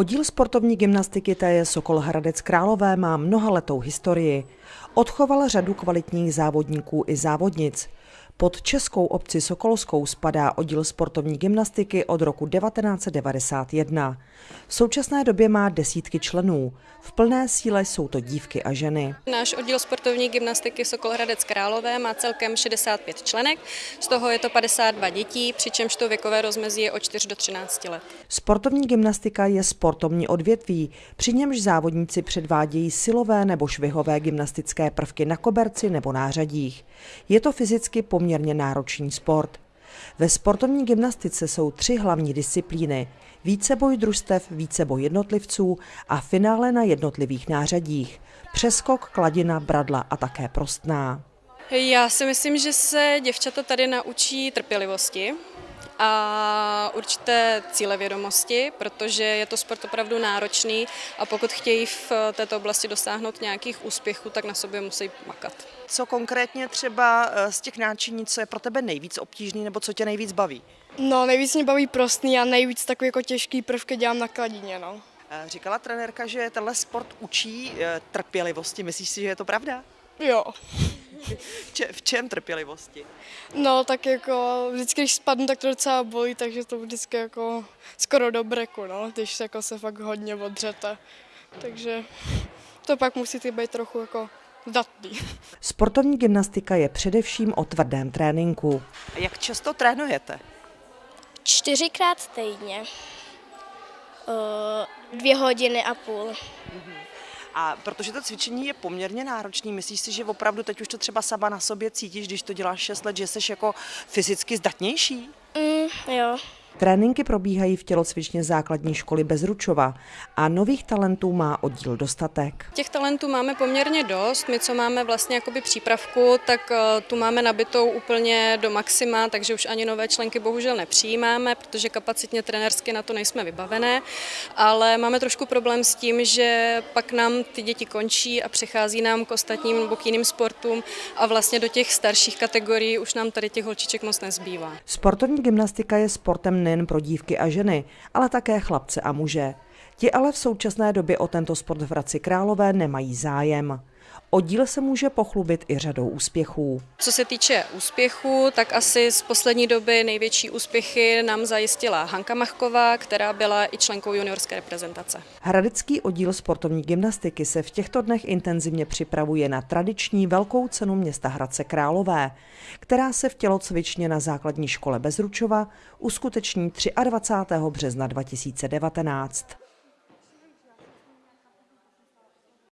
Oddíl sportovní gymnastiky TJ Sokol Hradec Králové má mnohaletou historii. Odchoval řadu kvalitních závodníků i závodnic. Pod českou obci Sokolskou spadá oddíl sportovní gymnastiky od roku 1991. V současné době má desítky členů. V plné síle jsou to dívky a ženy. Náš oddíl sportovní gymnastiky Sokol Hradec Králové má celkem 65 členek, z toho je to 52 dětí, přičemž to věkové rozmezí je od 4 do 13 let. Sportovní gymnastika je sportovní odvětví, při němž závodníci předvádějí silové nebo švihové gymnastické prvky na koberci nebo nářadích. Je to fyzicky poměrně náročný sport. Ve sportovní gymnastice jsou tři hlavní disciplíny. Víceboj družstev, víceboj jednotlivců a finále na jednotlivých nářadích. Přeskok, kladina, bradla a také prostná. Já si myslím, že se děvčata tady naučí trpělivosti, a určité cílevědomosti, protože je to sport opravdu náročný a pokud chtějí v této oblasti dosáhnout nějakých úspěchů, tak na sobě musí makat. Co konkrétně třeba eh, z těch náčiní, co je pro tebe nejvíc obtížný nebo co tě nejvíc baví? No, nejvíc mě baví prostný a nejvíc takový jako těžký prvky dělám na kladině, no. Eh, říkala trenérka, že tenhle sport učí eh, trpělivosti. Myslíš si, že je to pravda? Jo. v čem trpělivosti? No tak jako vždycky, když spadnu, tak to docela bolí, takže to vždycky jako skoro do breku, no, když jako se fakt hodně odřete. Takže to pak musíte být trochu jako zdatný. Sportovní gymnastika je především o tvrdém tréninku. A jak často trénujete? Čtyřikrát týdně. Dvě hodiny a půl. Mm-hmm. A protože to cvičení je poměrně náročné, myslíš si, že opravdu teď už to třeba sama na sobě cítíš, když to děláš 6 let, že jsi jako fyzicky zdatnější? Mm, jo. Tréninky probíhají v tělocvičně základní školy Bezručova a nových talentů má oddíl dostatek. Těch talentů máme poměrně dost. My, co máme vlastně jakoby přípravku, tak eh, tu máme nabitou úplně do maxima, takže už ani nové členky bohužel nepřijímáme, protože kapacitně trenersky na to nejsme vybavené, ale máme trošku problém s tím, že pak nám ty děti končí a přechází nám k ostatním nebo k jiným sportům a vlastně do těch starších kategorií už nám tady těch holčiček moc nezbývá. Sportovní gymnastika je sportem nejen pro dívky a ženy, ale také chlapce a muže. Ti ale v současné době o tento sport v Hradci Králové nemají zájem. Oddíl se může pochlubit i řadou úspěchů. Co se týče úspěchu, tak asi z poslední doby největší úspěchy nám zajistila Hanka Machková, která byla i členkou juniorské reprezentace. Hradecký oddíl sportovní gymnastiky se v těchto dnech intenzivně připravuje na tradiční velkou cenu města Hradce Králové, která se v tělocvičně na základní škole Bezručova uskuteční 23. března 2019.